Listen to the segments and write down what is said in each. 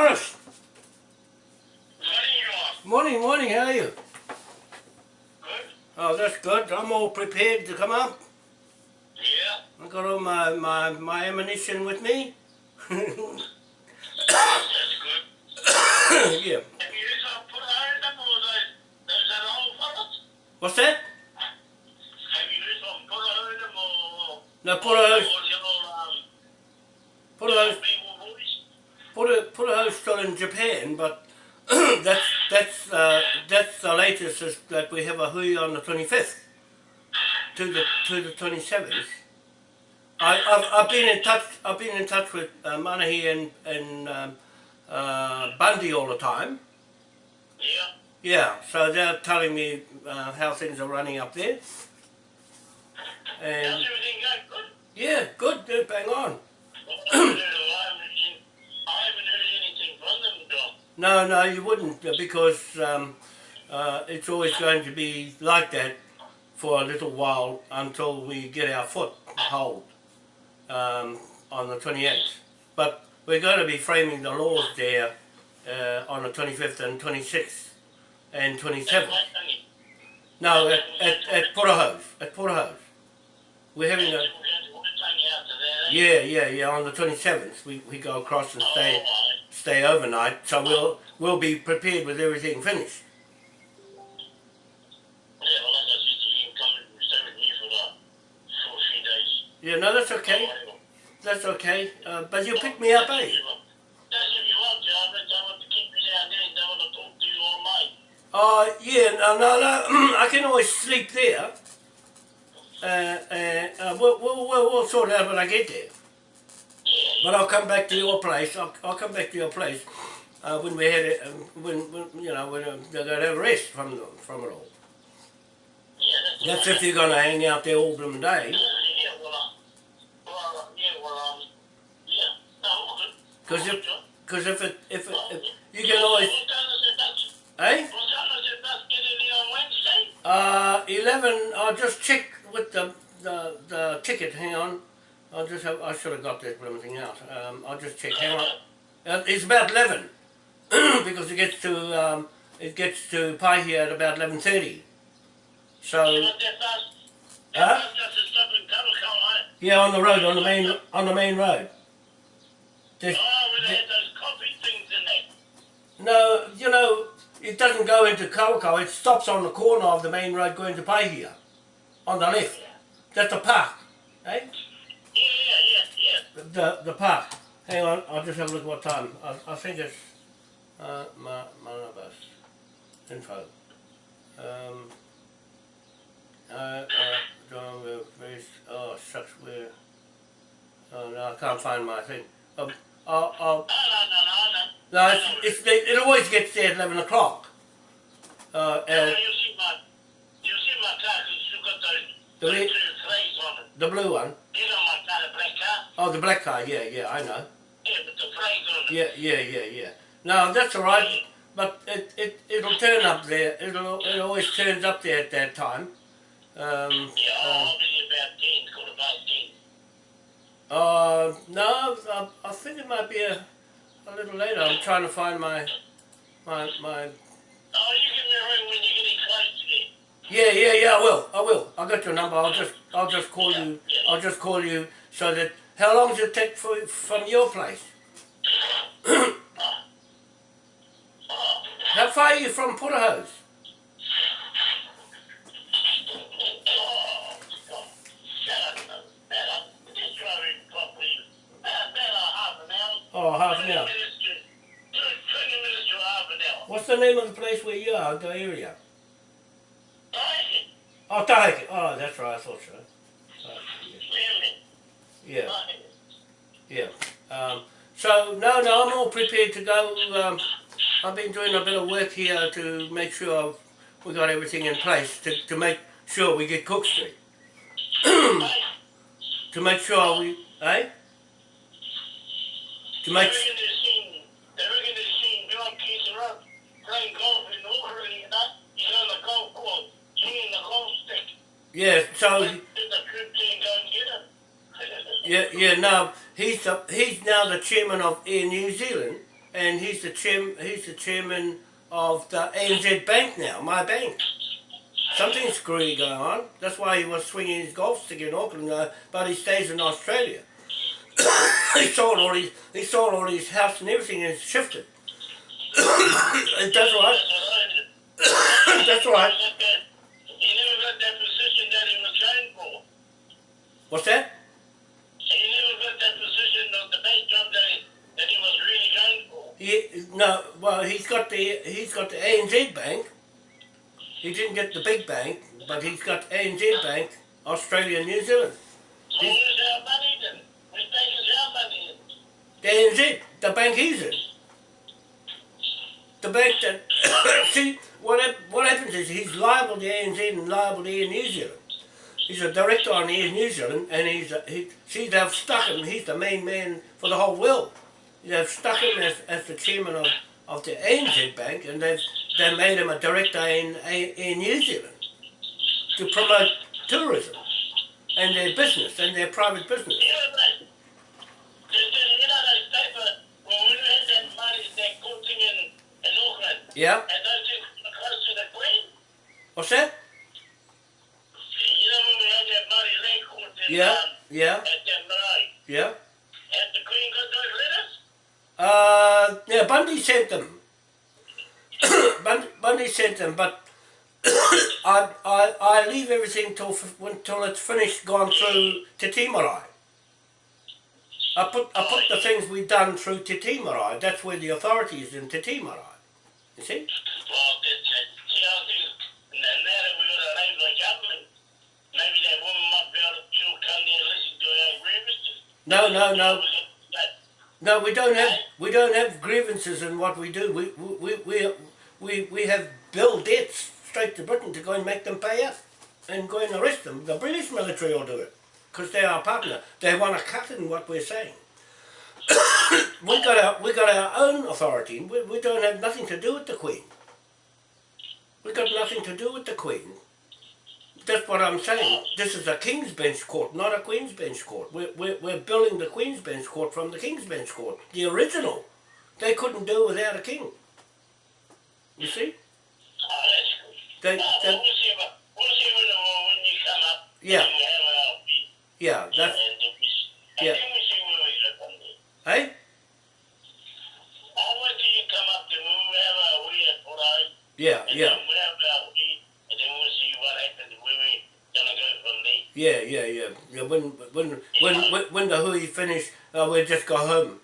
Morris. Morning, Morning, morning, how are you? Good. Oh, that's good. I'm all prepared to come up. Yeah. I've got all my, my, my ammunition with me. That's good. yeah. Have you put iron them or those, those that old fellas? What's that? Have you put iron them or... No, put a, um, put a? Put a, still in Japan, but that's, that's, uh, that's the latest is that we have a hui on the 25th to the, to the 27th. I, I've, I've been in touch. I've been in touch with uh, Manahi and, and um, uh, Bundy all the time. Yeah. Yeah, so they're telling me uh, how things are running up there. How's And everything going? Good? yeah, good, good, bang on. Well, I haven't heard, I haven't seen- I haven't heard anything from them, Doc. No, no, you wouldn't uh, because um, uh, it's always going to be like that for a little while until we get our foot hold um, on the 28th. But we're going to be framing the laws there uh, on the 25th and 26th and 27th. No, at, at, at Porahose, at. We're having a, yeah, yeah, yeah, on the 27th we, we go across and stay, stay overnight, so we'll, we'll be prepared with everything finished. Yeah, no, that's okay, that's okay, uh, but you pick me up, eh? That's if you want to. I meant I want to keep you down there and I want to talk to you all night. Uh, yeah, no, no, no, I can always sleep there. Uh, uh, uh, we'll, we'll, we'll, we'll sort it out when I get there. But I'll come back to your place. I'll, I'll come back to your place uh, when we had it. Uh, when, when you know when uh, they're going to have a rest from the, from it all. Yeah, that's That's if you're going to hang out there all blooming day. Um. Because if, cause if it, if, it, if you can always, eh? Uh, eleven. I'll just check with the the, the ticket. Hang on. I'll just have. I should have got this blooming thing out. Um, I'll just check. Hang on. Uh, it's about eleven because it gets to um, it gets to Paihia at about eleven thirty. So You want that Huh? bus doesn't stop in Kabakau, yeah, on the road, on the main on the main road. Oh, where they had those coffee things in there. no, you know, it doesn't go into Kawakau. It stops on the corner of the main road going to Paihia, on the left. That's the park, eh? The the park. Hang on, I'll just have a look at what time. I, I think it's uh, my bus info. Um, uh, uh, John, we're very, oh shucks, we're, oh no, I can't find my thing. Um, I'll, I'll. No, no, no, no, no. no, it's, it's, it, it always gets there at 11 o'clock. Uh, Yeah, you see my, you see my car, 'cause you got those, The those re- two on it. the blue one. You know my car, the black car? Oh, the black car, yeah, yeah, I know. Yeah, but the flags on it. Yeah, yeah, yeah, yeah. No, that's all right. But it, it, it'll turn up there. It'll, it always turns up there at that time. Um, Yeah, uh, I'll be about 10, quarter past 10. uh, no, I, I think it might be a, a little later. I'm trying to find my, my, my. Oh, you give me a ring when you're getting close to there. Yeah, yeah, yeah. I will. I will. I got your number. I'll just, I'll just call you. I'll just call you so that. How long does it take for, from your place? How far are you from Porterhouse? Oh, God. Shut up, about a, just driving properly. About, about a half an hour. Oh, half an hour. minutes to, 20 minutes to half an hour. What's the name of the place where you are? The area? Oh, Tahike. Oh, that's right. I thought so. Oh, Really? Yeah, yeah. Um, so no, no, I'm all prepared to go. Um, I've been doing a bit of work here to make sure we've got everything in place to, to make sure we get Cook Street. To make sure we, eh? To make. They reckon they're seeing, they reckon they're seeing John around playing golf in Auckland and that. He's on the golf the golf stick. Yeah. So Did the trip team go and get him? Yeah, yeah. No, he's the, he's now the chairman of Air New Zealand, and he's the chair, he's the chairman of the ANZ Bank now, my bank. Something screwy going on. That's why he was swinging his golf stick in Auckland, but he stays in Australia. he sold all his he sold all his house and everything and shifted. And That's right. That's right. He never got that position that he was trying for. What's that? He never got that position of the bank job that he, that he was really trying for. He, no, well, he's got the he's got the ANZ Bank. He didn't get the big bank, but he's got ANZ Bank, Australia, and New Zealand. So where's our money then? Which bank is our money in? The ANZ, the bank he's in. The bank that see what what happens is he's liable to ANZ and liable to Air New Zealand. He's a director on Air New Zealand, and he's a, he see they've stuck him. He's the main man for the whole world. They've stuck him as, as the chairman of, of the ANZ Bank, and they've they made him a director in Air New Zealand to promote tourism and their business and their private business. You know, like, there's, there's, you know, those paper, well, when we had that money, that good in, in Auckland, Yeah, and those things were close to the Queen, what's that? you know, when Uh, yeah, Bundy sent them. Bundy, sent them, but I, I, I leave everything till until it's finished, gone through Te I put I put the things we've done through Te That's where the authority is in Te You see? No, no, no. No, we don't have we don't have grievances in what we do. We we we we, we have bill debts straight to Britain to go and make them pay up and go and arrest them. The British military will do it because they're our partner. They want to cut in what we're saying. we got our we got our own authority. We, we don't have nothing to do with the Queen. We got nothing to do with the Queen. That's what I'm saying. This is a King's Bench Court, not a Queen's Bench Court. We're, we're, we're building the Queen's Bench Court from the King's Bench Court, the original. They couldn't do without a king. You see? oh, that's good. They, they, we'll see about, we'll see when, you come up. Yeah. And we have our feet. yeah, And, that's, and we, I yeah. see yeah, yeah, yeah. yeah when, when, when, when, the hui finish, uh, we'll just go home.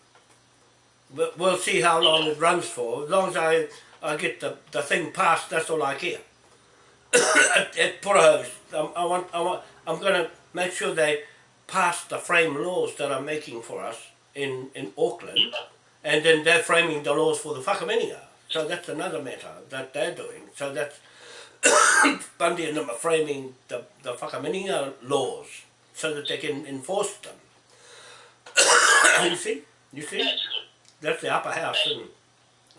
But we'll see how long it runs for. As long as I, I get the, the thing passed, that's all I care. at, at Puraho's, I, I want, I want, I'm going to make sure they pass the frame laws that I'm making for us in, in Auckland, and then they're framing the laws for the whakaminenga. So that's another matter that they're doing. So that's Bundy and them are framing the, the whakaminenga laws so that they can enforce them. you see? You see? That's the upper house in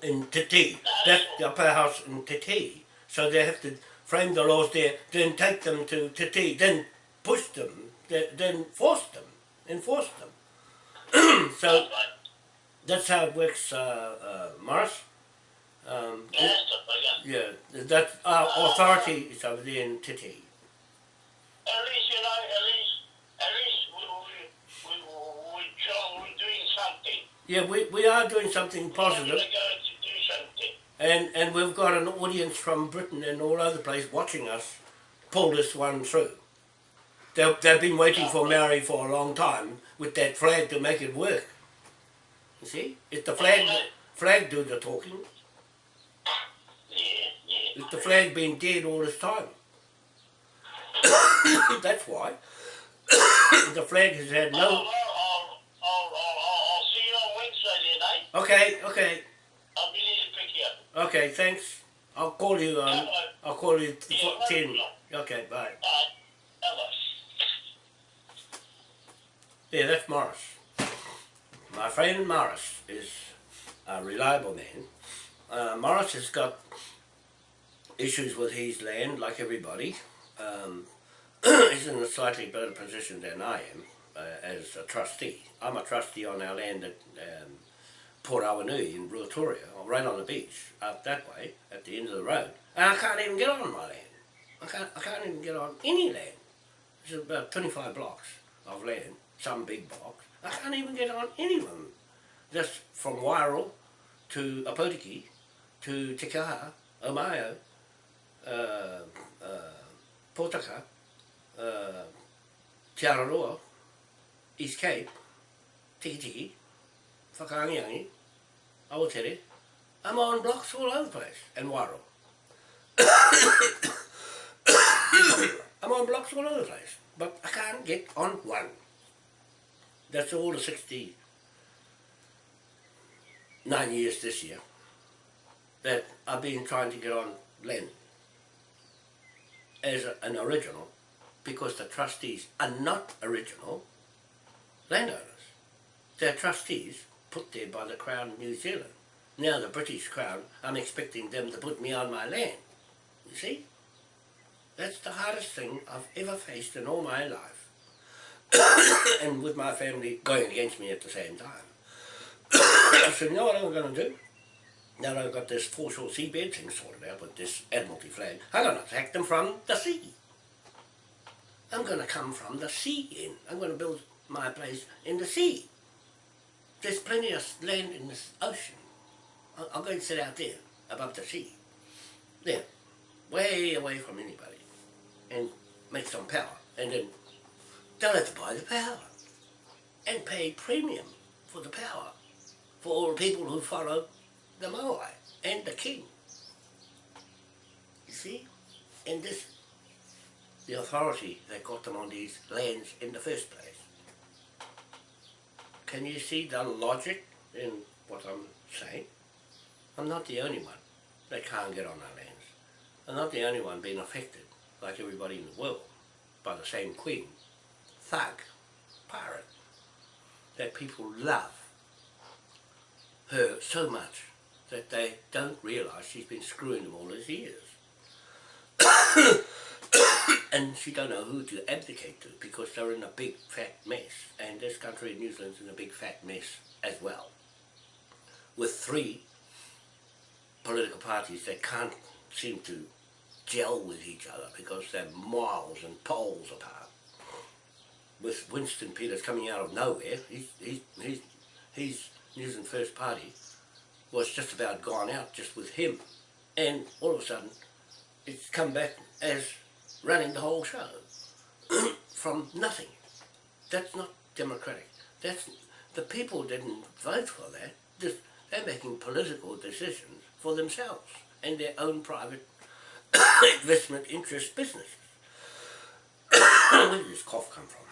in Titi. That's the upper house in Titi. So they have to frame the laws there, then take them to Titi, then push them, then, force them, enforce them. so That's that's how it works, uh, uh, Morris. Um, the figure. yeah, that our authority is over there in Titi. At least, you know, at least, at least we, we, we, we, we're doing something. Yeah, we, we are doing something We're positive. going to do something. And and we've got an audience from Britain and all over the place watching us pull this one through. They've, they've been waiting for Maori for a long time with that flag to make it work. You see? It's the flag flag do the talking. Yeah, yeah. It's the flag been dead all this time. That's why. the flag has had no I'll, I'll, I'll, I'll, see you on Wednesday then, eh? Okay, okay, I'll be there to pick you up. okay, thanks. I'll call you um Hello. I'll call you Yeah, for no ten. Okay, bye. Bye. Hello. Yeah, that's Morris. My friend Morris is a reliable man. Uh, Morris has got issues with his land, like everybody. Um, he's in a slightly better position than I am uh, as a trustee. I'm a trustee on our land at um, Port Awanui in Ruatoria, or right on the beach, up that way, at the end of the road. And I can't even get on my land. I can't, I can't even get on any land. There's about 25 blocks of land, some big blocks. I can't even get on any of them. Just from Wairoa to Ōpōtiki to Te Kaha, Omaio, Potaka, uh, Te Araroa, East Cape, Tiki Tiki, Whakaangiangi. I'm on blocks all over the place, and Wairoa. I'm on blocks all over the place, but I can't get on one. That's all the 69 years this year that I've been trying to get on land as an original because the trustees are not original landowners. They're trustees put there by the Crown of New Zealand. Now the British Crown, I'm expecting them to put me on my land. You see? That's the hardest thing I've ever faced in all my life. and with my family going against me at the same time. I said, you know what I'm going to do? Now I've got this foreshore seabed thing sorted out with this Admiralty flag, I'm going to attack them from the sea. I'm going to come from the sea in. I'm going to build my place in the sea. There's plenty of land in this ocean. I'll, I'll go and sit out there, above the sea. There, way away from anybody. And make some power. And then they'll have to buy the power. And pay premium for the power. For all the people who follow the Moai and the king. You see? And this, the authority that got them on these lands in the first place. Can you see the logic in what I'm saying? I'm not the only one that can't get on our lands. I'm not the only one being affected, like everybody in the world, by the same queen, thug, pirate, that people love her so much that they don't realise she's been screwing them all these years. and she don't know who to abdicate to because they're in a big fat mess. And this country New Zealand's in a big fat mess as well. With three political parties that can't seem to gel with each other because they're miles and poles apart. With Winston Peters coming out of nowhere he's, he's, he's, he's New Zealand First Party was just about gone out just with him and all of a sudden it's come back as running the whole show from nothing. That's not democratic. That's the people didn't vote for that. They're making political decisions for themselves and their own private investment interest businesses. Where did this cough come from?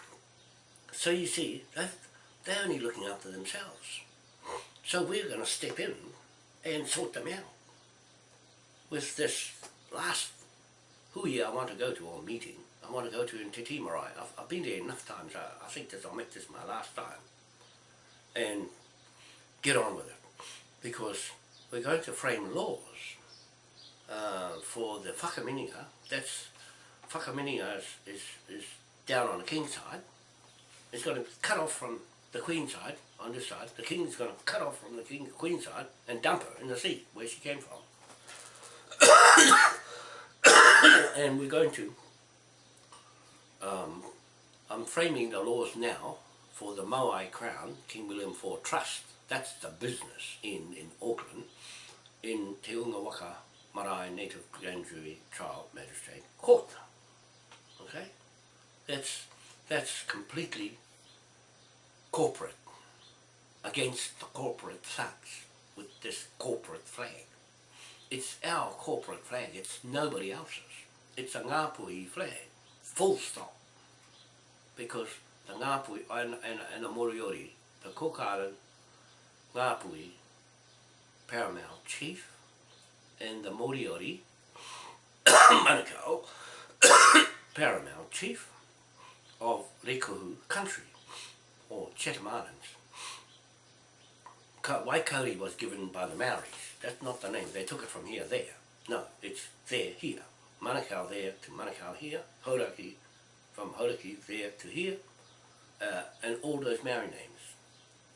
So you see, they're only looking after themselves. So we're going to step in and sort them out with this last hui I want to go to or meeting. I want to go to in Te I've, I've been there enough times. I, I think that I'll make this my last time. And get on with it. Because we're going to frame laws uh, for the whakaminenga. That's, whakaminenga is, is, is down on the king's side. It's going to cut off from the queen's side on this side. The king's going to cut off from the king, queen's side and dump her in the sea where she came from. and we're going to, um, I'm framing the laws now for the Moai Crown, King William IV Trust. That's the business in, in Auckland, in Te Unga Waka Marae Native Grand Jury Trial Magistrate Court. Okay? That's, that's completely corporate, against the corporate thugs with this corporate flag. It's our corporate flag, it's nobody else's. It's a Ngāpuhi flag, full stop. Because the Ngāpuhi and, and, and the Moriori, the Kokara Ngāpuhi paramount chief and the Moriori Manukau paramount chief of Rekohu country or Chatham Islands. Waikauri was given by the Maoris that's not the name. They took it from here there. No, it's there here. Manukau there to Manukau here. Hauraki from Hauraki there to here. Uh, and all those Maori names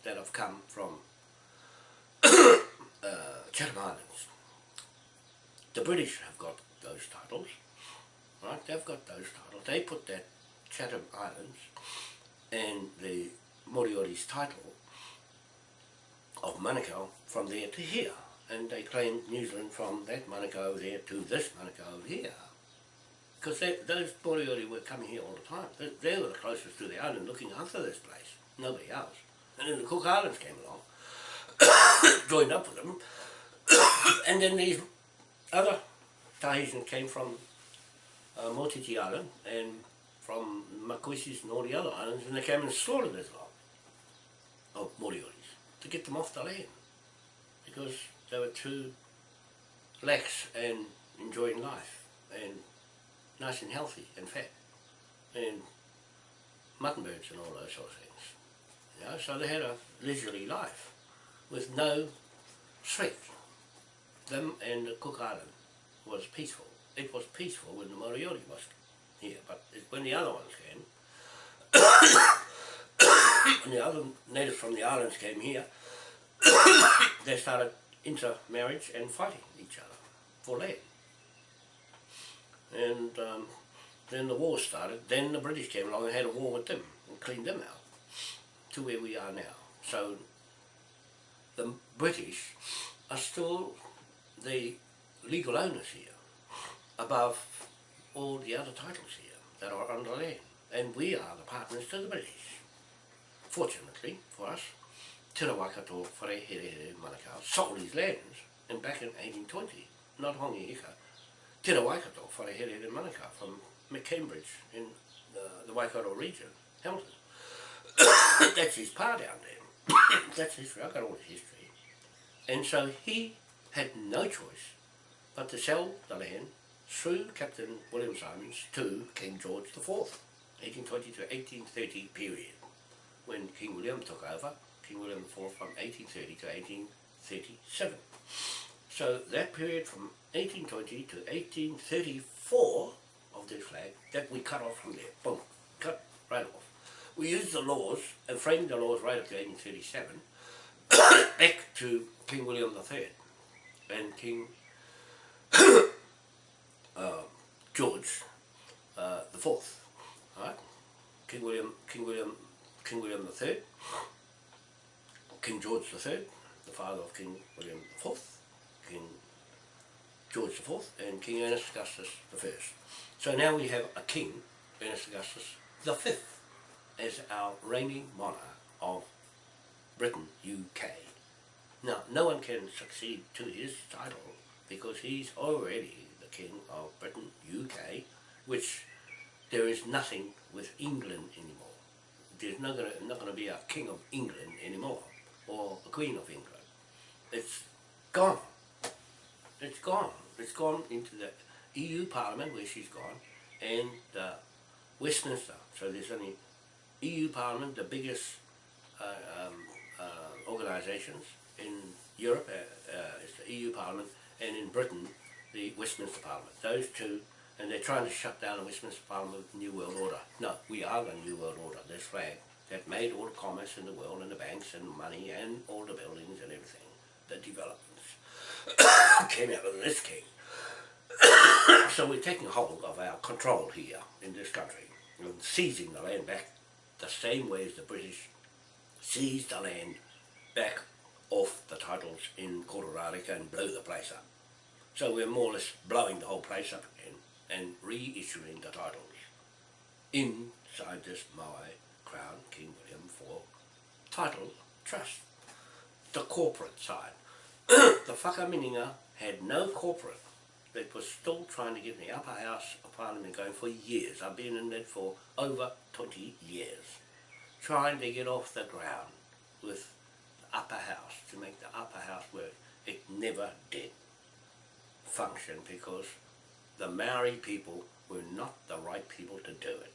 that have come from uh, Chatham Islands. The British have got those titles, right? They've got those titles. They put that Chatham Islands and the Moriori's title of Manukau from there to here. And they claimed New Zealand from that Manukau over there to this Manukau over here. Because those Moriori were coming here all the time. They, they were the closest to the island looking after this place. Nobody else. And then the Cook Islands came along, joined up with them, and then these other Tahitians came from uh, Motiti Island and from Makoisis and all the other islands, and they came and slaughtered this lot of Morioris to get them off the land because they were too lax and enjoying life and nice and healthy and fat and mutton birds and all those sort of things. You know, so they had a leisurely life with no threat. Them and the Cook Island was peaceful. It was peaceful when the Moriori was here, but when the other ones came, when the other natives from the islands came here, they started intermarriage and fighting each other for land. And um, then the war started, then the British came along and had a war with them and cleaned them out to where we are now. So the British are still the legal owners here, above all the other titles here that are under land. And we are the partners to the British. Fortunately for us, Te Rawakato Wharehere Manukau sold his lands and back in 1820, not Hongi Hika, Te Rawakato Wharehere Manukau from McCambridge in the, the Waikato region, Hamilton. That's his pa down there. That's history, I've got all the history. And so he had no choice but to sell the land through Captain William Simons to King George IV, 1820 to 1830 period, when King William took over, King William IV from 1830 to 1837. So that period from 1820 to 1834 of this flag, that we cut off from there, boom, cut right off. We used the laws and framed the laws right up to 1837, back to King William III and King uh, George uh, the Fourth, right? King William, King William, King William Third, King George Third, the father of King William Fourth, King George Fourth, and King Ernest Augustus First. So now we have a King, Ernest Augustus the Fifth, as our reigning monarch of Britain, UK. Now, no one can succeed to his title because he's already the King of Britain, UK, which there is nothing with England anymore. There's not gonna, not going to be a King of England anymore, or a Queen of England. It's gone. It's gone. It's gone into the EU Parliament, where she's gone, and Westminster. So there's only EU Parliament, the biggest uh, um, uh, organisations in Europe, uh, uh, the EU Parliament, and in Britain, the Westminster Parliament. Those two, and they're trying to shut down the Westminster Parliament with the New World Order. No, we are the New World Order, this flag, that made all the commerce in the world, and the banks, and money, and all the buildings, and everything, the developments, came out of this king. so we're taking hold of our control here in this country, and seizing the land back the same way as the British seized the land back off the titles in Kororareka and blew the place up. So we're more or less blowing the whole place up again and reissuing the titles inside this Maui Crown King William IV title trust. The corporate side. the Whakaminenga uh, had no corporate. It was still trying to get the upper house of parliament going for years. I've been in it for over 20 years. Trying to get off the ground with the upper house, to make the upper house work. It never did function because the Maori people were not the right people to do it.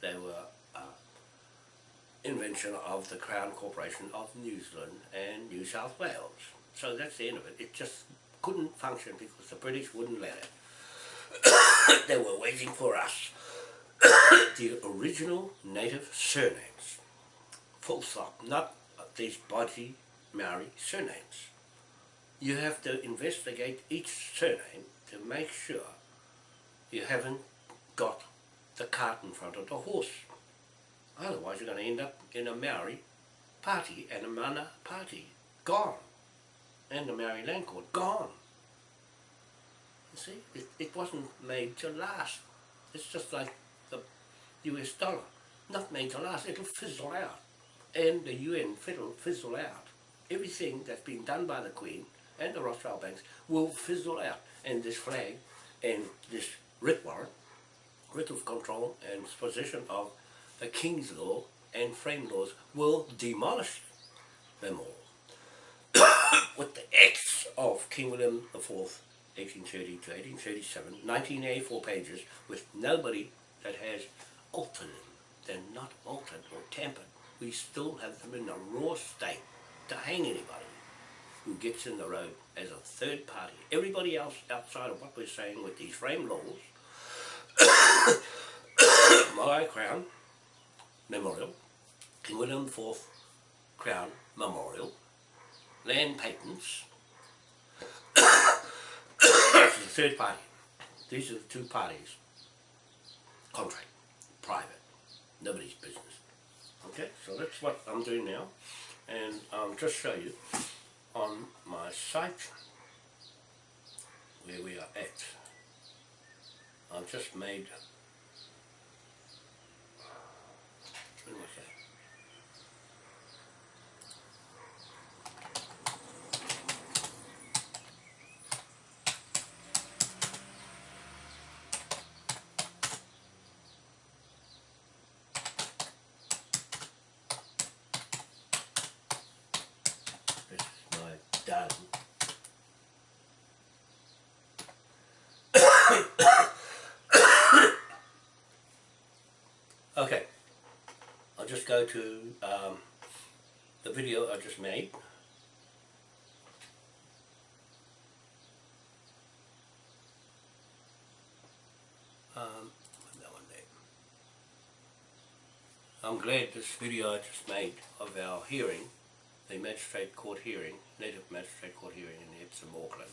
They were uh, invention of the Crown Corporation of New Zealand and New South Wales. So that's the end of it. It just couldn't function because the British wouldn't let it. they were waiting for us. the original native surnames. Full stop. Not these body Maori surnames. you have to investigate each surname to make sure you haven't got the cart in front of the horse. Otherwise you're going to end up in a Maori party and a Mana party. Gone. And the Maori land court. Gone. You see, it, it wasn't made to last. It's just like the US dollar. Not made to last. It'll fizzle out. And the UN fizzle, fizzle out. Everything that's been done by the Queen and the Rothschild banks will fizzle out. And this flag and this warrant, writ of control and possession of the King's law and frame laws will demolish them all. With the acts of King William IV 1830 to 1837, 1984 pages, with nobody that has altered them. They're not altered or tampered. We still have them in a raw state to hang anybody who gets in the road as a third party. Everybody else outside of what we're saying with these frame laws, my Crown Memorial, King William IV Crown Memorial, land patents, the third party. These are the two parties. Contract, private, nobody's business. Okay, so that's what I'm doing now. And I'll just show you on my site where we are at. I've just made, when was that? This is my done. okay, I'll just go to um, the video I just made. Um. I'm glad this video I just made of our hearing the magistrate court hearing, native magistrate court hearing in Epsom, Auckland.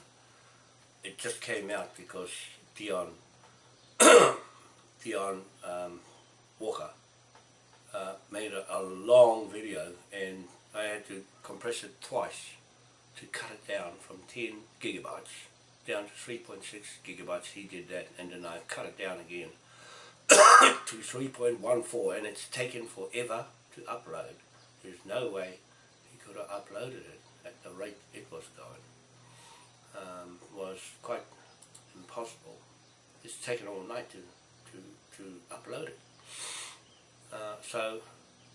It just came out because Dion, Dion um, Walker made a, a long video and I had to compress it twice to cut it down from 10 gigabytes down to 3.6 gigabytes. He did that and then I cut it down again to 3.14 and it's taken forever to upload. There's no way he could have uploaded it at the rate it was going um, was quite impossible. It's taken all night to, to, to upload it. Uh, so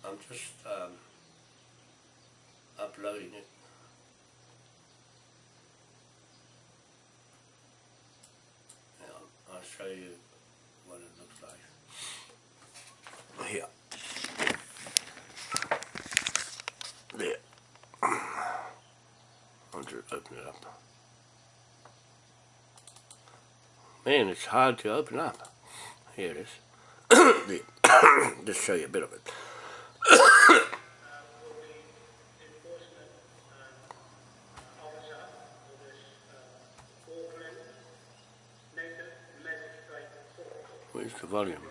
I'm just um, uploading it. Now I'll show you what it looks like. Here. There. I'll just open it up. Man, it's hard to open up. Here it is. Just show you a bit of it. Where's the volume?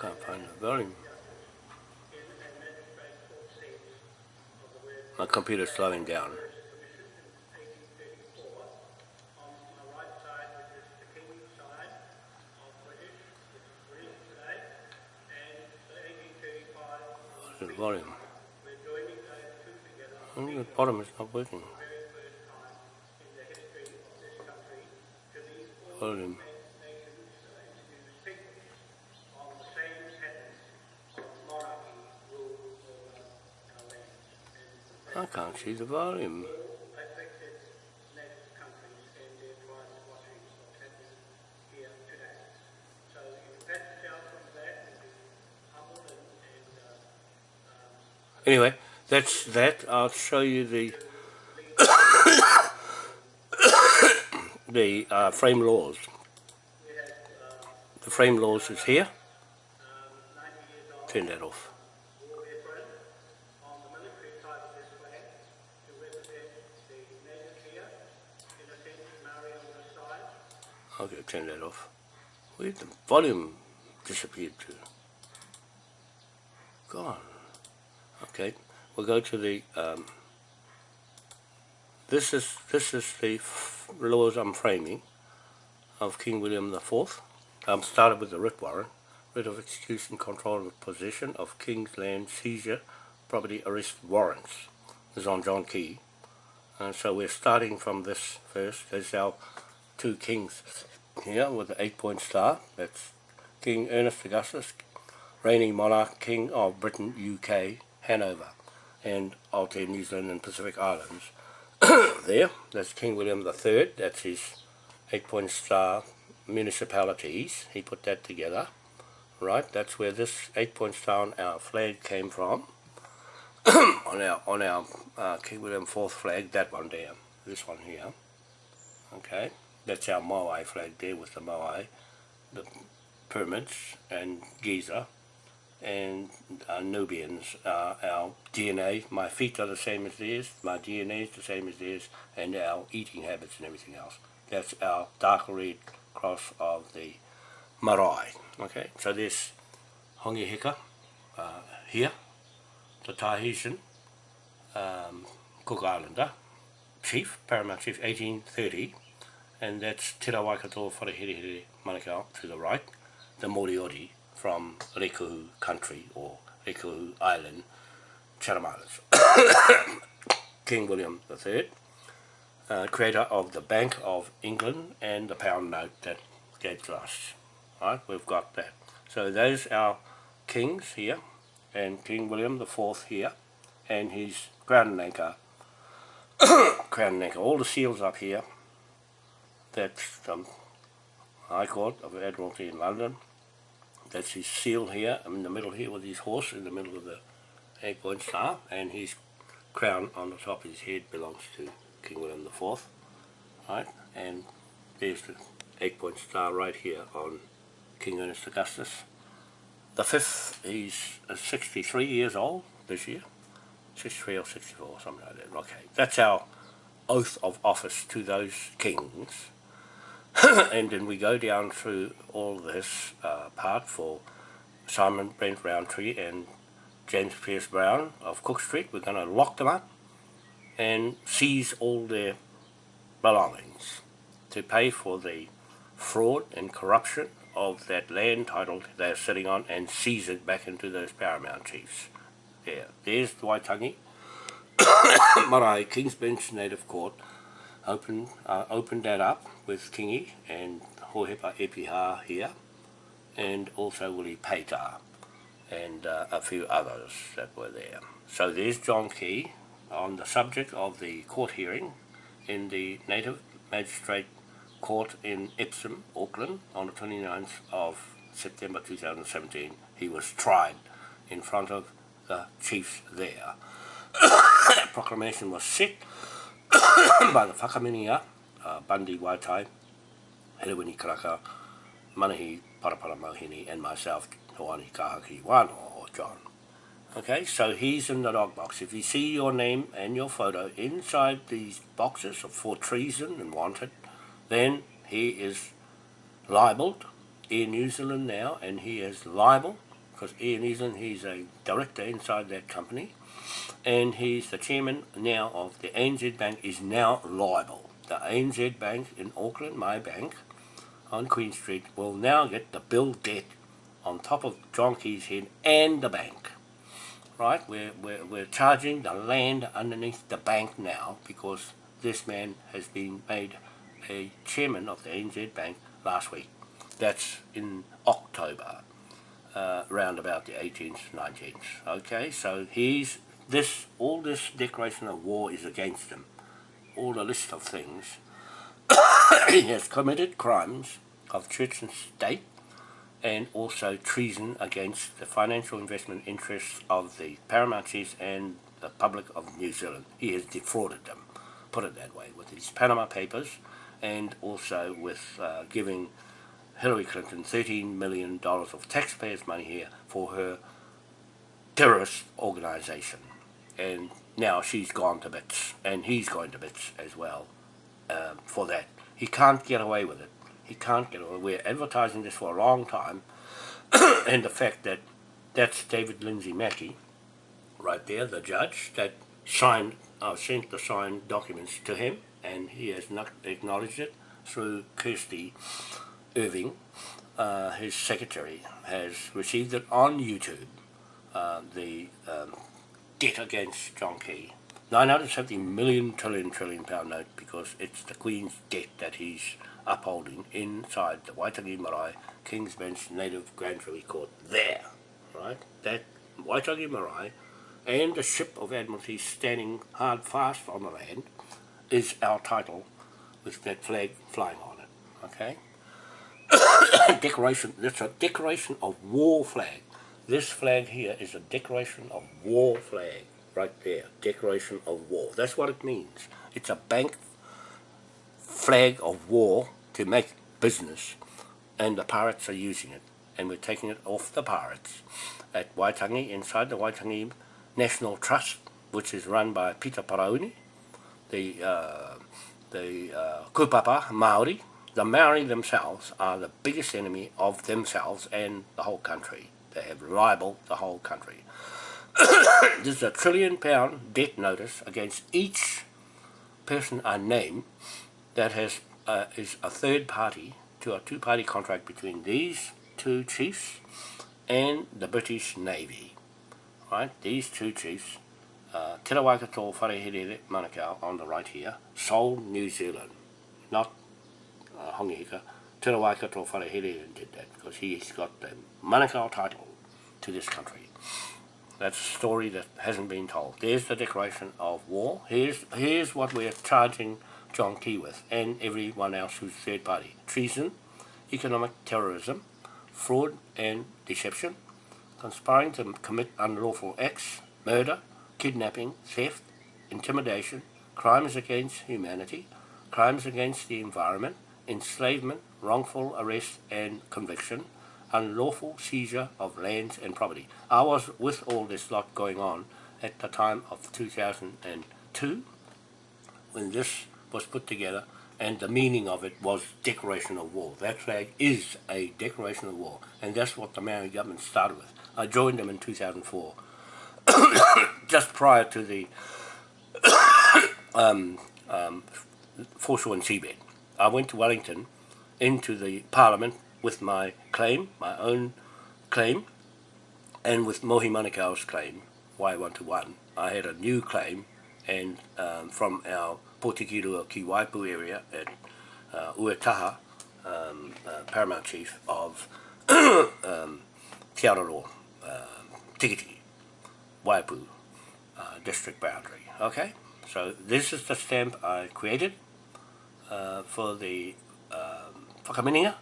Can't find the volume. My computer's slowing down. What's the volume? Only the bottom is not working. Volume. Can't the volume. Anyway, that's that. I'll show you the the uh, frame laws. The frame laws is here. Turn that off. Okay, turn that off. Where did the volume disappeared to? Gone. Okay, we'll go to the. Um, this is this is the laws I'm framing of King William the Fourth. Um, started with the writ warrant, writ of execution, control of possession of King's land seizure, property arrest warrants. This is on John Key. And so we're starting from this first. There's our two kings here with the eight point star. That's King Ernest Augustus, reigning monarch, King of Britain, UK, Hanover, and Aotearoa, New Zealand and Pacific Islands. there, that's King William III, that's his eight point star municipalities. He put that together. Right, that's where this eight point star on our flag came from. on our on our uh, King William IV flag, that one there, this one here. Okay, that's our Moai flag there with the Moai, the pyramids and Giza, and uh, Nubians. Uh, our DNA, my feet are the same as theirs, my DNA is the same as theirs, and our eating habits and everything else. That's our dark red cross of the marae. Okay, so there's Hongi Hika uh, here the Tahitian um, Cook Islander chief, Paramount Chief 1830 and that's Te Rawaikato Whareherehere Manukau to the right, the Moriori from Rekuhu country or Rekuhu Island, Chatham Islands. King William III, uh, creator of the Bank of England and the pound note that gave to us. Right, we've got that. So those are kings here and King William the here, and his crown and anchor, crown and anchor, all the seals up here. That's the um, High Court of Admiralty in London. That's his seal here, I'm in the middle here with his horse in the middle of the eight point star, and his crown on the top of his head belongs to King William the Fourth, right? And there's the eight point star right here on King Ernest Augustus. The fifth, he's uh, 63 years old this year. 63 or 64, something like that. Okay, that's our oath of office to those kings. and then we go down through all this uh, part for Simon Brent Roundtree and James Pierce Brown of Cook Street. We're going to lock them up and seize all their belongings to pay for the fraud and corruption of that land title they're sitting on and seize it back into those paramount chiefs. There, there's the Waitangi. Marae, King's Bench Native Court, opened, uh, opened that up with Kingi and Hohepa Epiha here, and also Willie Peita, and uh, a few others that were there. So there's John Key on the subject of the court hearing in the Native Magistrate court in Epsom, Auckland, on the 29th of September 2017. He was tried in front of the chiefs there. proclamation was set by the Whakaminia, uh, Bundy Waitai, Herewini Karaka, Manahi Parapara Mohini, and myself, Hoani Kahaki Wano, or John. Okay, so he's in the dog box. If you see your name and your photo inside these boxes of for treason and wanted, then he is libelled Air New Zealand now, and he is liable because New Zealand, he's a director inside that company, and he's the chairman now of the ANZ Bank is now liable. The ANZ Bank in Auckland, my bank, on Queen Street, will now get the bill debt on top of John Key's head and the bank. Right, we're, we're, we're charging the land underneath the bank now because this man has been made a chairman of the NZ Bank last week. That's in October, uh, around about the 18th, 19th. Okay, so he's this all this declaration of war is against him. All the list of things. he has committed crimes of church and state and also treason against the financial investment interests of the paramount and the public of New Zealand. He has defrauded them, put it that way, with his Panama Papers, and also with uh, giving Hillary Clinton $13 million of taxpayers' money here for her terrorist organization. And now she's gone to bits, and he's going to bits as well uh, for that. He can't get away with it He can't get away. We're advertising this for a long time, and the fact that that's David Lindsay Mackey, right there, the judge that signed, uh, sent the signed documents to him, and he has not acknowledged it through Kirsty Irving, uh, his secretary, has received it on YouTube, uh, the um, debt against John Key. 970 million trillion trillion pound note because it's the Queen's debt that he's upholding inside the Waitangi Marae King's Bench Native Grand Jury Court there, right? That Waitangi Marae and the ship of Admiralty standing hard fast on the land is our title with that flag flying on it, okay? decoration, it's a decoration of war flag. This flag here is a decoration of war flag, right there, decoration of war. That's what it means. It's a bank flag of war to make business, and the pirates are using it, and we're taking it off the pirates at Waitangi, inside the Waitangi National Trust, which is run by Peter Parauni, the uh, the uh, kupapa Maori, the Maori themselves are the biggest enemy of themselves and the whole country. They have libeled the whole country. this is a trillion pound debt notice against each person I name that has uh, is a third party to a two-party contract between these two chiefs and the British Navy. Right, these two chiefs, uh, Te Rawaikato Wharehere Manukau on the right here, sold New Zealand, not uh, Hongi Hika, Te Rawaikato Wharehere did that because he's got the Manukau title to this country. That's a story that hasn't been told. There's the declaration of war. Here's, here's what we're charging John Key with and everyone else who's third party. Treason, economic terrorism, fraud and deception, conspiring to commit unlawful acts, murder, kidnapping, theft, intimidation, crimes against humanity, crimes against the environment, enslavement, wrongful arrest and conviction, unlawful seizure of lands and property. I was with all this lot going on at the time of 2002 when this was put together and the meaning of it was declaration of war. That flag is a declaration of war and that's what the Maori government started with. I joined them in 2004 just prior to the um, um, foreshore and seabed. I went to Wellington into the Parliament with my claim, my own claim, and with Mohi Manukau's claim, Y121. I had a new claim and um, from our Potikirua Ki Waipu area at uh, Uetaha, um, uh, Paramount Chief of um, Te Araro, uh, Tikiti, Waipu uh, district boundary. Okay, so this is the stamp I created uh, for the um, Whakaminenga,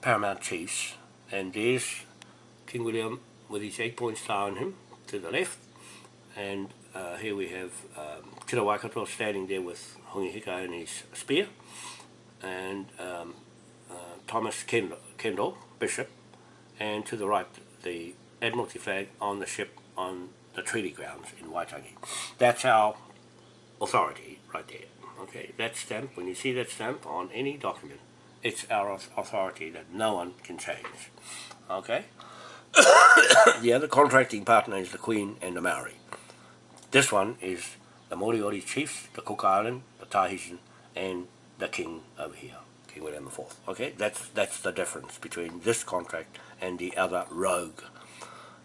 Paramount Chiefs, and there's King William with his eight point star on him to the left, and uh, here we have um, Waikato standing there with Hongi Hika and his spear, and um, uh, Thomas Kendall, Kendall, Bishop, and to the right the Admiralty flag on the ship on the treaty grounds in Waitangi. That's our authority right there. Okay, that stamp, when you see that stamp on any document, it's our authority that no one can change. Okay? the other contracting partner is the Queen and the Maori. This one is the Moriori chiefs, the Cook Island, the Tahitian, and the King over here, King William IV. Okay, that's that's the difference between this contract and the other rogue,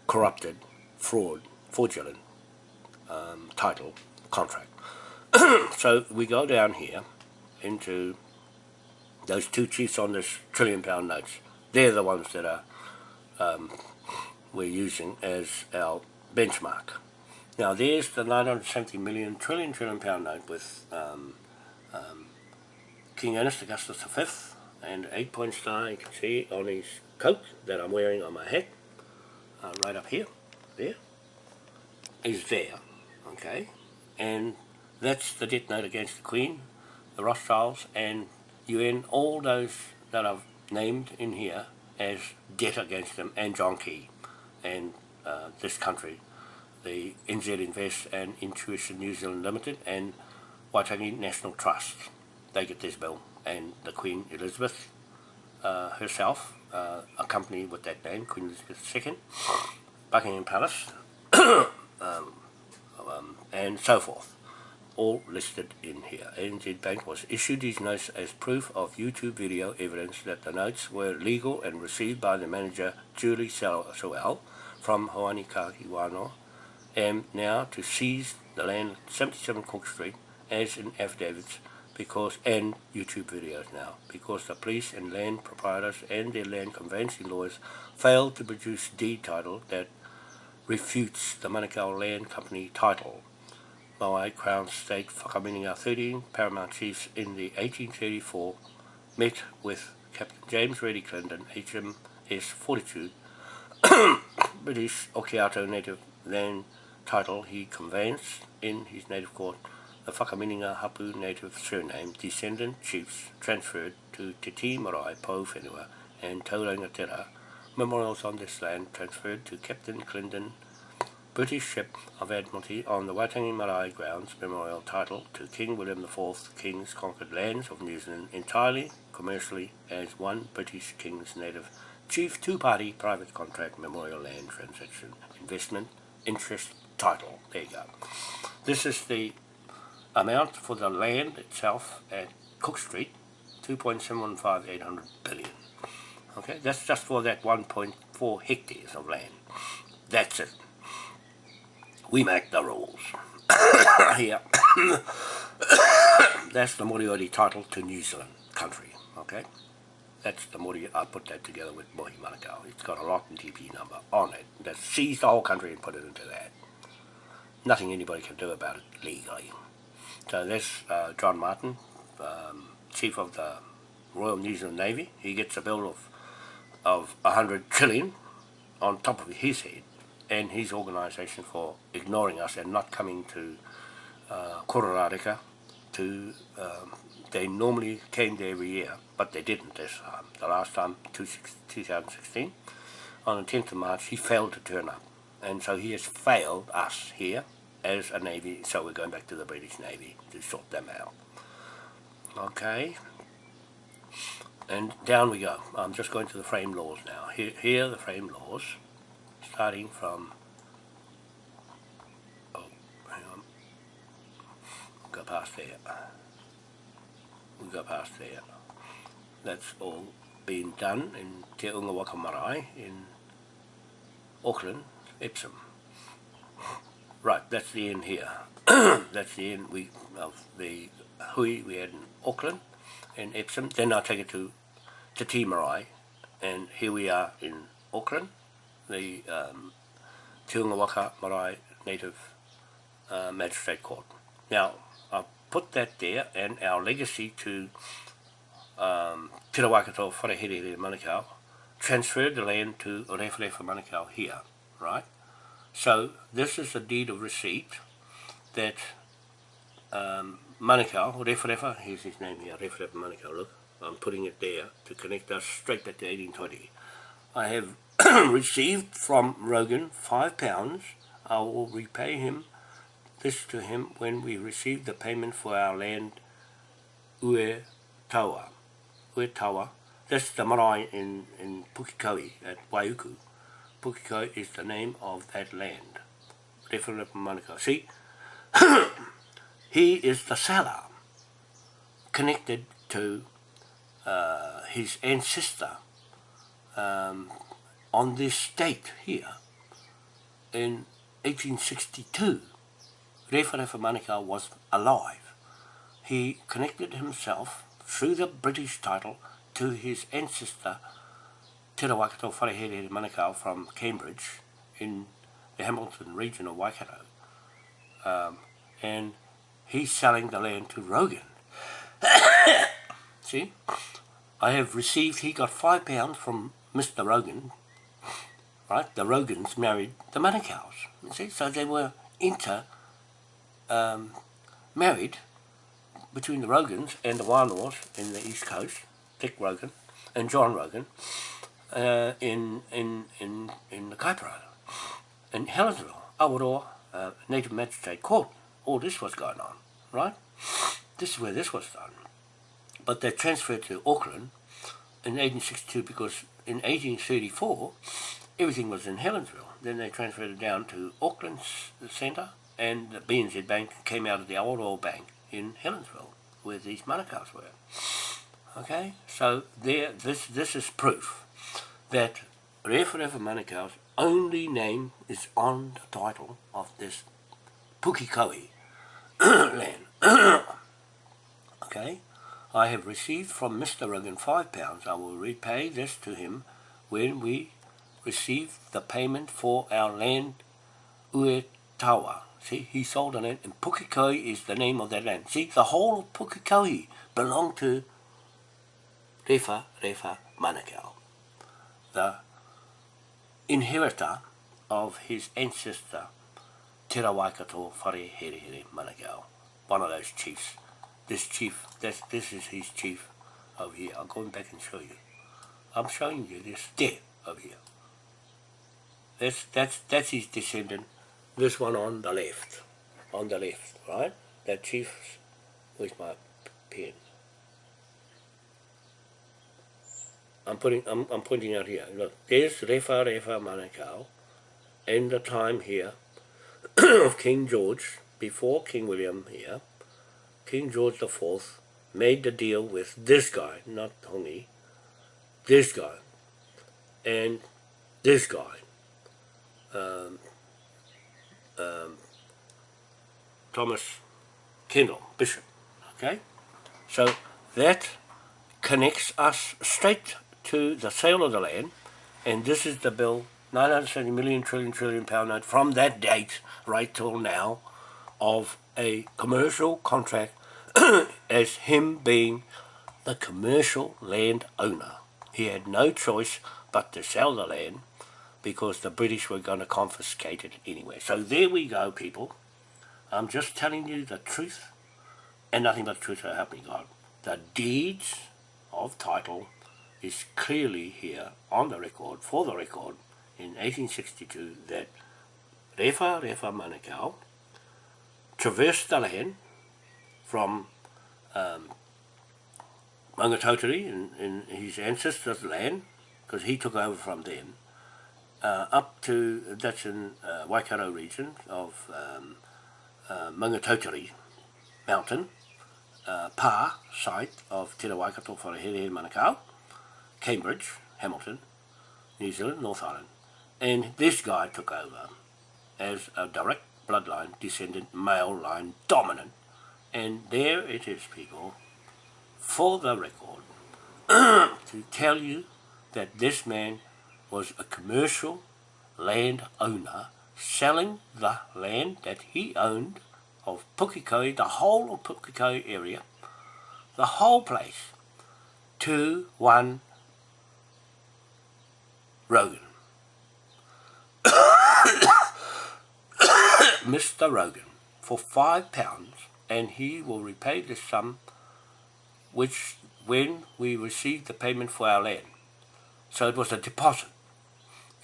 corrupted, fraud, fraudulent um, title contract. so we go down here into those two chiefs on this trillion pound notes. They're the ones that are um, we're using as our benchmark. Now there's the 970 million trillion trillion pound note with um, um, King Ernest Augustus V and eight point star you can see on his coat that I'm wearing on my head uh, right up here there is there okay and that's the debt note against the Queen the Rothschilds and UN all those that I've named in here as debt against them and John Key and uh, this country the NZ Invest and Intuition New Zealand Limited and Waitangi National Trust. They get this bill and the Queen Elizabeth uh, herself, uh, accompanied with that name, Queen Elizabeth II, Buckingham Palace, um, um, and so forth, all listed in here. ANZ Bank was issued these notes as proof of YouTube video evidence that the notes were legal and received by the manager Julie Sewell from Hoani Kaki Wano, and now to seize the land at 77 Cook Street as in affidavits because and YouTube videos now because the police and land proprietors and their land conveyancing lawyers failed to produce deed title that refutes the Manukau Land Company title. By Crown State Whakamininga 13 paramount chiefs in the 1834 met with Captain James Reddy Clinton, HMS Fortitude, British Okiato native land title he conveyanced in his native court. The Whakamininga Hapu native surname descendant chiefs transferred to Te Ti Marae Po Whenua and Taurangatera memorials on this land transferred to Captain Clinton British ship of Admiralty on the Waitangi Marae grounds memorial title to King William IV King's conquered lands of New Zealand entirely commercially as one British King's native chief two-party private contract memorial land transaction investment interest title. There you go. This is the amount for the land itself at Cook Street, 2.715800 billion. Okay, that's just for that 1.4 hectares of land. That's it. We make the rules. Here. that's the Moriori title to New Zealand country. Okay, that's the Moriori. I put that together with Mohi Manukau. It's got a lot and TP number on it. That seized the whole country and put it into that. Nothing anybody can do about it legally. So that's uh, John Martin, um, Chief of the Royal New Zealand Navy. He gets a bill of of 100 trillion on top of his head and his organisation for ignoring us and not coming to uh, Kororareka to, um, they normally came there every year, but they didn't this time. The last time, 2016, on the 10th of March, he failed to turn up. And so he has failed us here as a Navy, so we're going back to the British Navy to sort them out. Okay, and down we go. I'm just going to the frame laws now. Here, here are the frame laws, starting from, oh, hang on, go past there. We go past there. That's all been done in Te Unga Waka Marae in Auckland, Epsom. Right, that's the end here. that's the end we, of the hui we had in Auckland and Epsom. Then I'll take it to Te Marae, and here we are in Auckland, the um, Kiunga Waka Marae Native uh, Magistrate Court. Now, I put that there, and our legacy to um, Te Rawakato Wharehere Manukau transferred the land to Rewharewha Manukau here, right? So this is a deed of receipt that um, Manukau, Rewharewha, here's his name here, Rewharewha Manukau, look, I'm putting it there to connect us straight back to 1820. I have received from Rogan five pounds. I will repay him this to him when we receive the payment for our land Ue Tawa. Ue Tawa. That's the marae in, in Pukekohe at Waiuku. Pukekohe is the name of that land. Rewharewha Manukau. See, he is the seller connected to uh, his ancestor um, on this date here in 1862. Rewharewha Manukau was alive. He connected himself through the British title to his ancestor Te Rawakato Wharehere Manukau from Cambridge in the Hamilton region of Waikato. Um, and he's selling the land to Rogan. See? I have received, he got five pounds from Mr. Rogan, right? The Rogans married the Manukaus, you see? So they were inter, um, married between the Rogans and the Wānoas in the East Coast, Dick Rogan and John Rogan, uh, in, in, in, in the Kaipara, in Helensville, Awaroa, uh, Native Magistrate Court. All this was going on, right? This is where this was done. But they transferred to Auckland in 1862 because in 1834 everything was in Helensville. Then they transferred it down to Auckland's centre and the BNZ Bank came out of the old oil bank in Helensville where these manukau's were. Okay, so there, this this is proof that Rewharewha Manukau's only name is on the title of this Pukekohe land. okay, I have received from Mr. Rogan five pounds. I will repay this to him when we receive the payment for our land Uetawa. See, he sold the land, and Pukekohe is the name of that land. See, the whole of Pukekohe belonged to Refa Refa Manukau, the inheritor of his ancestor Te Rawaikato Whare Here Here Manukau, one of those chiefs. This chief, this, this is his chief over here. I'll go back and show you. I'm showing you this there over here. That's, that's, that's his descendant. This one on the left. On the left, right? That chief, with my pen? I'm putting I'm, I'm pointing out here. Look, there's Rewharewha Manukau and the time here of King George, before King William here, King George the Fourth made the deal with this guy, not Hongi, this guy, and this guy, um, um, Thomas Kendall, Bishop, okay? So that connects us straight to the sale of the land, and this is the bill, 970 million trillion trillion pound note from that date right till now of a commercial contract as him being the commercial land owner. He had no choice but to sell the land because the British were going to confiscate it anyway. So there we go, people. I'm just telling you the truth and nothing but the truth so help God. The deeds of title is clearly here on the record, for the record, in 1862 that Rewharewha Manukau traversed the land from um, Maungatautari in, in his ancestors' land, because he took over from them, uh, up to, that's in uh, Waikato region of um, uh, mountain, uh, Pa site of Te Waikato Wharehere Manukau, Cambridge, Hamilton, New Zealand, North Island. And this guy took over as a direct bloodline, descendant, male line, dominant. And there it is, people, for the record, to tell you that this man was a commercial land owner selling the land that he owned of Pukekohe, the whole of Pukekohe area, the whole place, to one Rogan. Mr. Rogan, for five pounds, and he will repay this sum which when we receive the payment for our land. So it was a deposit.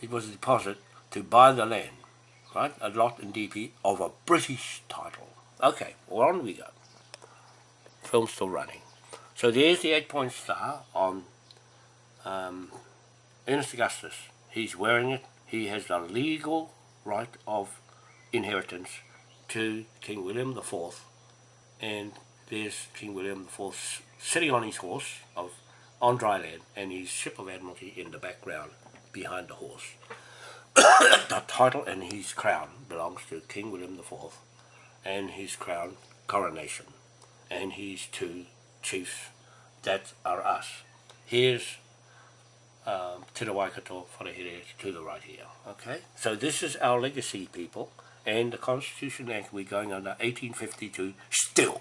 It was a deposit to buy the land, right? A lot in DP of a British title. Okay, well on we go. Film's still running. So there's the eight-point star on um, Ernest Augustus, he's wearing it. He has the legal right of inheritance to King William IV. And there's King William IV sitting on his horse of on dry land and his ship of admiralty in the background behind the horse. the title and his crown belongs to King William IV and his crown coronation and his two chiefs that are us. Here's um, the Waikato Wharehere to the right here. Okay, so this is our legacy, people, and the Constitution Act we're going under 1852 still.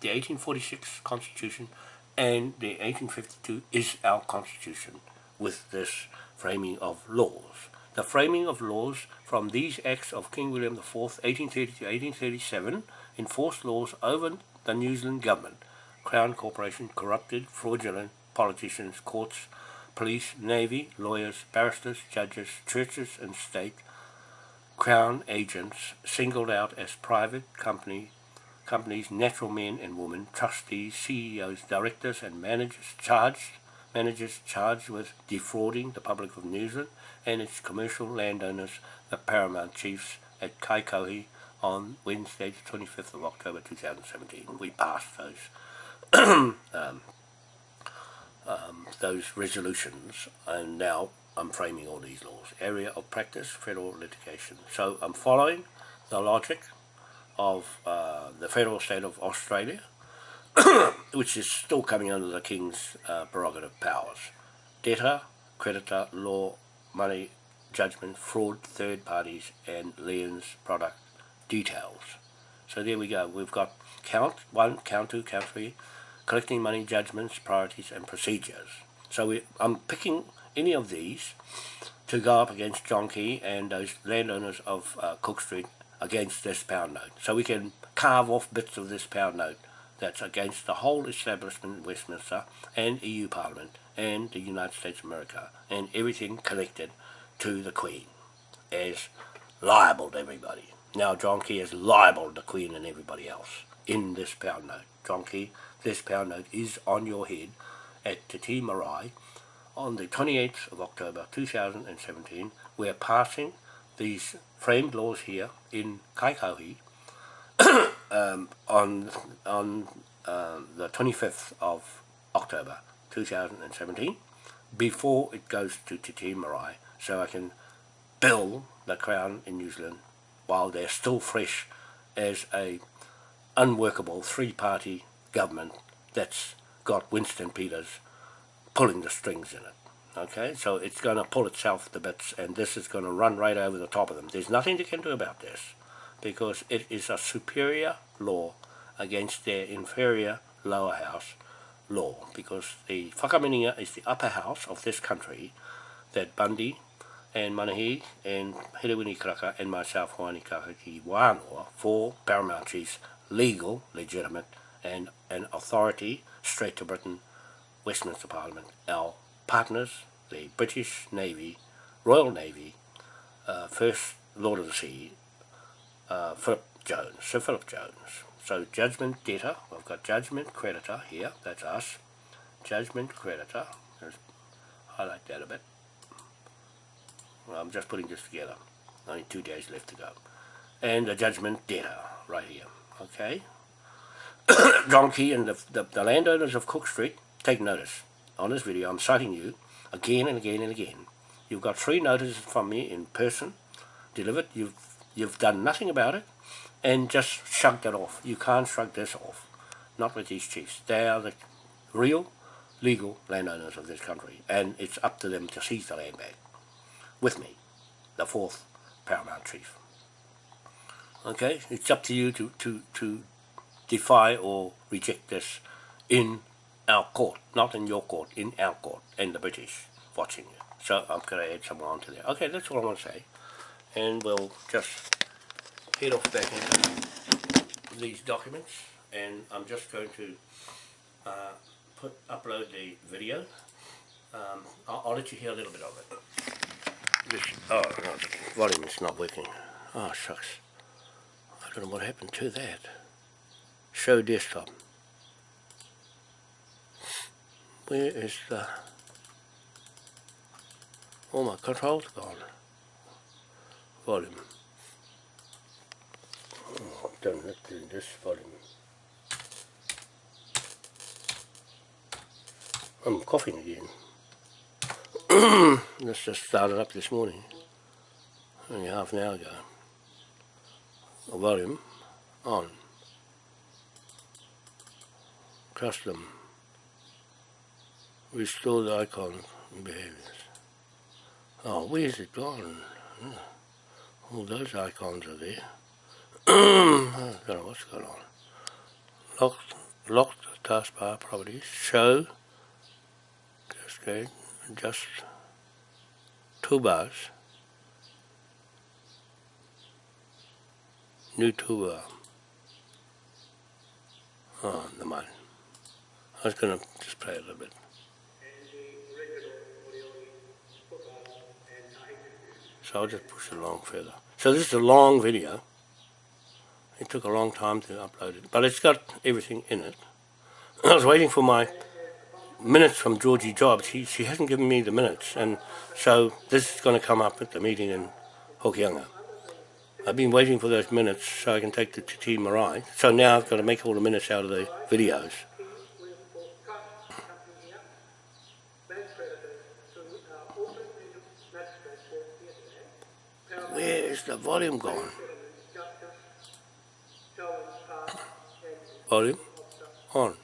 The 1846 Constitution and the 1852 is our Constitution with this framing of laws. The framing of laws from these acts of King William IV, 1830 to 1837, enforced laws over the New Zealand government, Crown Corporation, corrupted, fraudulent politicians, courts, police, navy, lawyers, barristers, judges, churches and state, crown agents singled out as private company, companies, natural men and women, trustees, CEOs, directors and managers charged managers charged with defrauding the public of New Zealand and its commercial landowners, the paramount chiefs at Kaikohe on Wednesday, the 25th of October 2017. We passed those um, um, those resolutions, and now I'm framing all these laws. Area of practice, federal litigation. So I'm following the logic of uh, the federal state of Australia, which is still coming under the King's uh, prerogative powers. Debtor, creditor, law, money, judgment, fraud, third parties, and liens product details. So there we go. We've got count one, count two, count three, collecting money, judgments, priorities, and procedures. So we, I'm picking any of these to go up against John Key and those landowners of uh, Cook Street against this pound note. So we can carve off bits of this pound note that's against the whole establishment in Westminster and EU Parliament and the United States of America and everything connected to the Queen as liable to everybody. Now John Key is liable to the Queen and everybody else in this pound note. John Key, this pound note is on your head at Te Tii Marae on the 28th of October 2017. We're passing these framed laws here in Kaikohe um, on on um, the 25th of October 2017 before it goes to Te Tii Marae so I can bill the Crown in New Zealand while they're still fresh as a unworkable three-party government that's got Winston Peters pulling the strings in it. Okay, so it's going to pull itself to bits and this is going to run right over the top of them. There's nothing they can do about this because it is a superior law against their inferior lower house law because the Whakamininga is the upper house of this country that Bundy and Manahi and Herewini Karaka and myself Hoani Kakaki Wānoa for Paramount Chiefs legal, legitimate and an authority straight to Britain, Westminster Parliament, our partners, the British Navy, Royal Navy, uh, First Lord of the Sea, uh, Philip Jones, Sir Philip Jones. So judgment debtor, we've got judgment creditor here, that's us. Judgment creditor, let's highlight that a bit. Well, I'm just putting this together, only two days left to go. And the judgment debtor, right here, okay? John Key and the, the, the landowners of Cook Street, take notice. On this video, I'm citing you again and again and again. You've got three notices from me in person, delivered. You've you've done nothing about it, and just shrugged it off. You can't shrug this off. Not with these chiefs. They are the real, legal landowners of this country, and it's up to them to seize the land back. With me, the fourth paramount chief. Okay, it's up to you to to to defy or reject this in our court, not in your court, in our court, and the British watching you. So I'm going to add some on to there. Okay, that's all I want to say. And we'll just head off back into these documents. And I'm just going to uh, put upload the video. Um, I'll, I'll, let you hear a little bit of it. This, oh, no, the volume is not working. Oh, shucks. I don't know what happened to that. Show desktop. Where is the... Oh, my control's gone. Volume. Done it to this volume. I'm coughing again. this just started up this morning. Only half an hour ago. The volume on. Custom restore the icon behaviors. Oh, where's it gone? Hmm. All those icons are there. I don't know what's going on. Locked, locked taskbar properties, show, Just cascade, just toolbars, new toolbar. Oh, ah, the mind. I was going to just play a little bit. So I'll just push it along further. So this is a long video. It took a long time to upload it, but it's got everything in it. I was waiting for my minutes from Georgie Jobs. She, she hasn't given me the minutes, and so this is going to come up at the meeting in Hokianga. I've been waiting for those minutes so I can take the to T Marae. So now I've got to make all the minutes out of the videos. Where is the volume going. Volume on.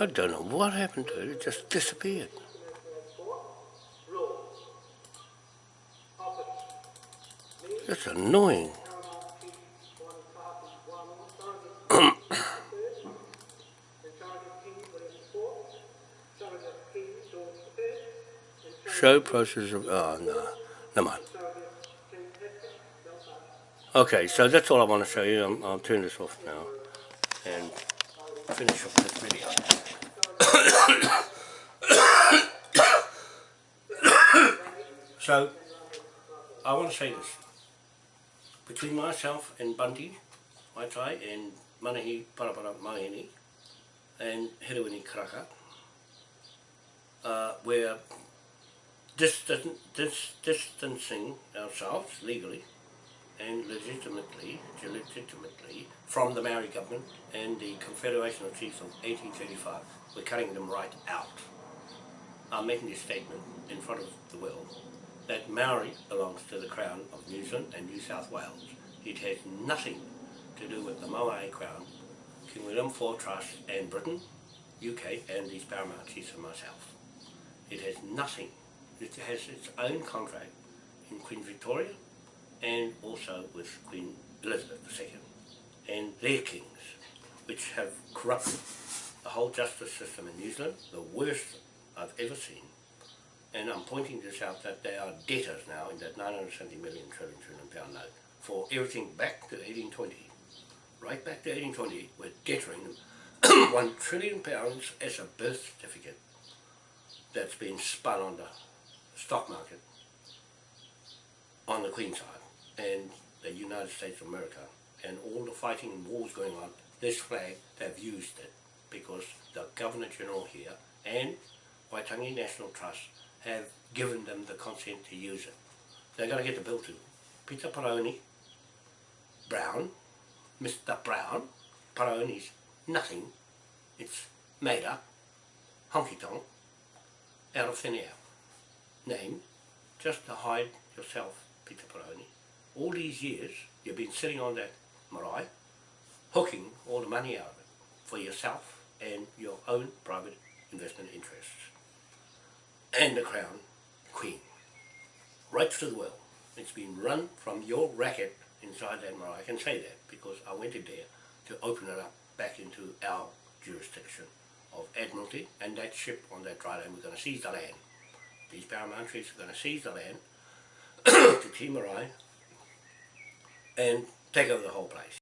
I don't know what happened to it. It just disappeared. That's annoying. Show process of oh no, never mind. Okay, so that's all I want to show you. I'm, I'll turn this off now and finish off this video. so, I want to say this. Between myself and Bundy, Waitai, and Manahi Parapara Mahini, and Herewini Karaka, uh, we're distan dis distancing ourselves legally and legitimately, legitimately from the Maori government and the Confederation of Chiefs of 1835. We're cutting them right out. I'm making this statement in front of the world that Maori belongs to the Crown of New Zealand and New South Wales. It has nothing to do with the Moai Crown, King William IV Trust and Britain, UK and these paramount chiefs and myself. It has nothing. It has its own contract in Queen Victoria and also with Queen Elizabeth II and their kings, which have corrupted the whole justice system in New Zealand, the worst I've ever seen. And I'm pointing this out that they are debtors now in that 970 million trillion trillion pound note for everything back to 1820. Right back to 1820, we're debtoring them one trillion pounds as a birth certificate that's been spun on the stock market on the Queen side and the United States of America and all the fighting and wars going on, this flag, they've used it because the Governor General here and Waitangi National Trust have given them the consent to use it. They're going to get the bill to Peter Paroni, Brown, Mr. Brown, Paroni's nothing, it's made up, honky tonk, out of thin air. Name, just to hide yourself, Peter Peroni. All these years, you've been sitting on that marae, hooking all the money out of it for yourself and your own private investment interests. And the crown, queen, right through the world. It's been run from your racket inside that marae. I can say that because I went in there to open it up back into our jurisdiction of Admiralty and that ship on that dry land, we're going to seize the land. These paramount are going to seize the land to Timarai and take over the whole place.